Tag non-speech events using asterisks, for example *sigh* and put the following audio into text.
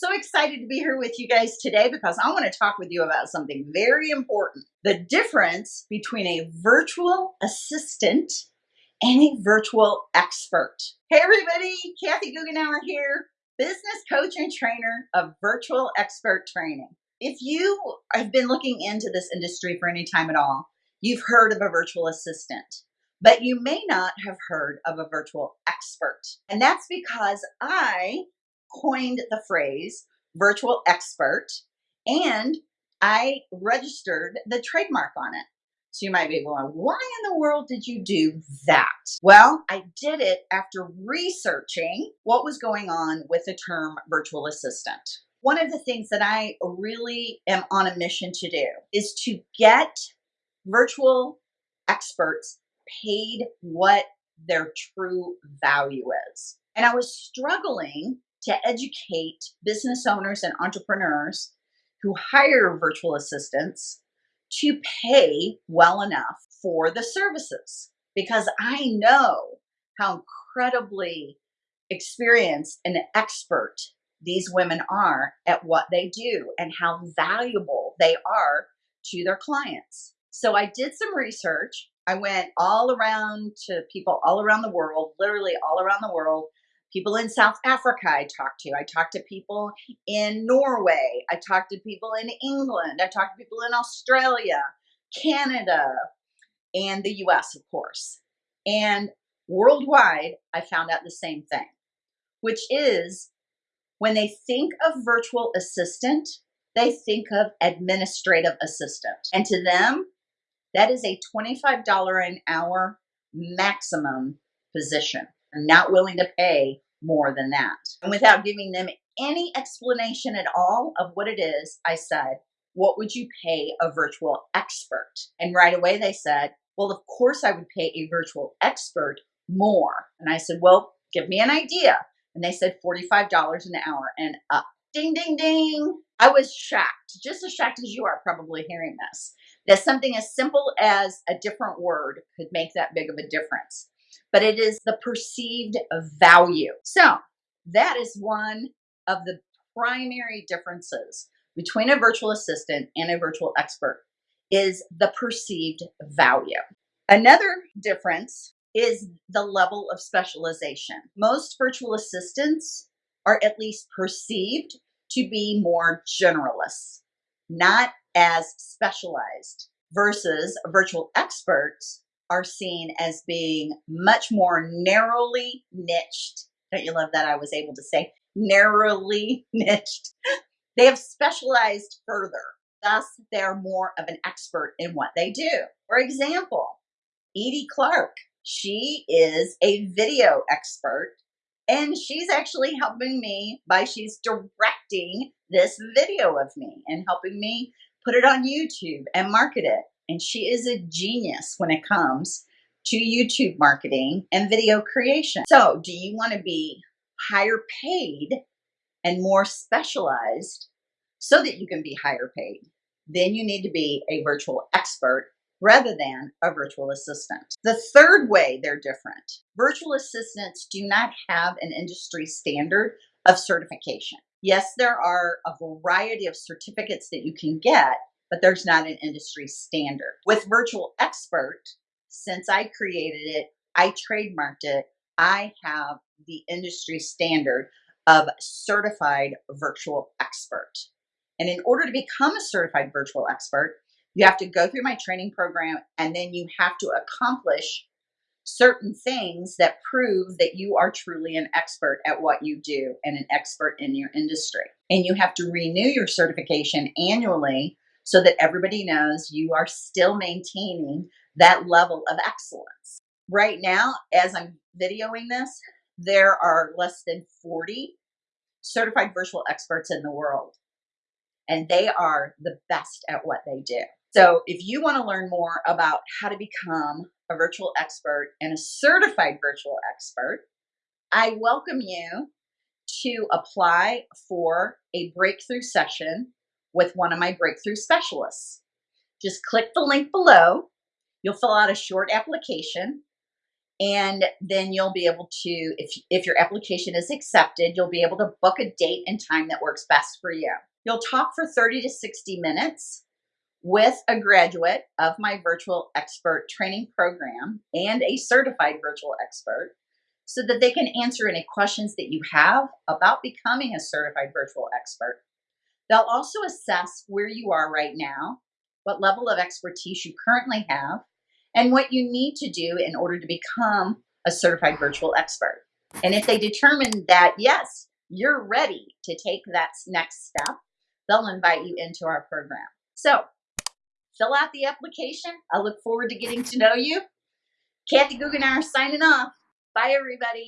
So excited to be here with you guys today because I want to talk with you about something very important the difference between a virtual assistant and a virtual expert. Hey, everybody, Kathy Goughenour here, business coach and trainer of virtual expert training. If you have been looking into this industry for any time at all, you've heard of a virtual assistant, but you may not have heard of a virtual expert. And that's because I coined the phrase virtual expert and I registered the trademark on it. So you might be going, why in the world did you do that? Well, I did it after researching what was going on with the term virtual assistant. One of the things that I really am on a mission to do is to get virtual experts paid what their true value is. And I was struggling to educate business owners and entrepreneurs who hire virtual assistants to pay well enough for the services because I know how incredibly experienced and expert these women are at what they do and how valuable they are to their clients. So I did some research. I went all around to people all around the world, literally all around the world, people in South Africa I talked to. I talked to people in Norway. I talked to people in England. I talked to people in Australia, Canada, and the US, of course. And worldwide, I found out the same thing, which is when they think of virtual assistant, they think of administrative assistant. And to them, that is a $25 an hour maximum position not willing to pay more than that. And without giving them any explanation at all of what it is, I said, What would you pay a virtual expert? And right away they said, Well, of course I would pay a virtual expert more. And I said, Well, give me an idea. And they said $45 an hour and up. Ding, ding, ding. I was shocked, just as shocked as you are probably hearing this, that something as simple as a different word could make that big of a difference but it is the perceived value. So that is one of the primary differences between a virtual assistant and a virtual expert is the perceived value. Another difference is the level of specialization. Most virtual assistants are at least perceived to be more generalists, not as specialized, versus virtual experts are seen as being much more narrowly niched. Don't you love that I was able to say narrowly *laughs* niched? They have specialized further. Thus, they're more of an expert in what they do. For example, Edie Clark, she is a video expert and she's actually helping me by she's directing this video of me and helping me put it on YouTube and market it and she is a genius when it comes to YouTube marketing and video creation. So, do you want to be higher paid and more specialized so that you can be higher paid? Then you need to be a virtual expert rather than a virtual assistant. The third way they're different virtual assistants do not have an industry standard of certification. Yes, there are a variety of certificates that you can get, but there's not an industry standard. With Virtual Expert, since I created it, I trademarked it, I have the industry standard of certified virtual expert. And in order to become a certified virtual expert, you have to go through my training program and then you have to accomplish certain things that prove that you are truly an expert at what you do and an expert in your industry. And you have to renew your certification annually so that everybody knows you are still maintaining that level of excellence. Right now, as I'm videoing this, there are less than 40 certified virtual experts in the world, and they are the best at what they do. So, if you want to learn more about how to become a virtual expert and a certified virtual expert, I welcome you to apply for a breakthrough session with one of my breakthrough specialists. Just click the link below. You'll fill out a short application and then you'll be able to if if your application is accepted you'll be able to book a date and time that works best for you you'll talk for 30 to 60 minutes with a graduate of my virtual expert training program and a certified virtual expert so that they can answer any questions that you have about becoming a certified virtual expert they'll also assess where you are right now what level of expertise you currently have and what you need to do in order to become a certified virtual expert. And if they determine that, yes, you're ready to take that next step, they'll invite you into our program. So fill out the application. I look forward to getting to know you. Kathy Goughenour signing off. Bye, everybody.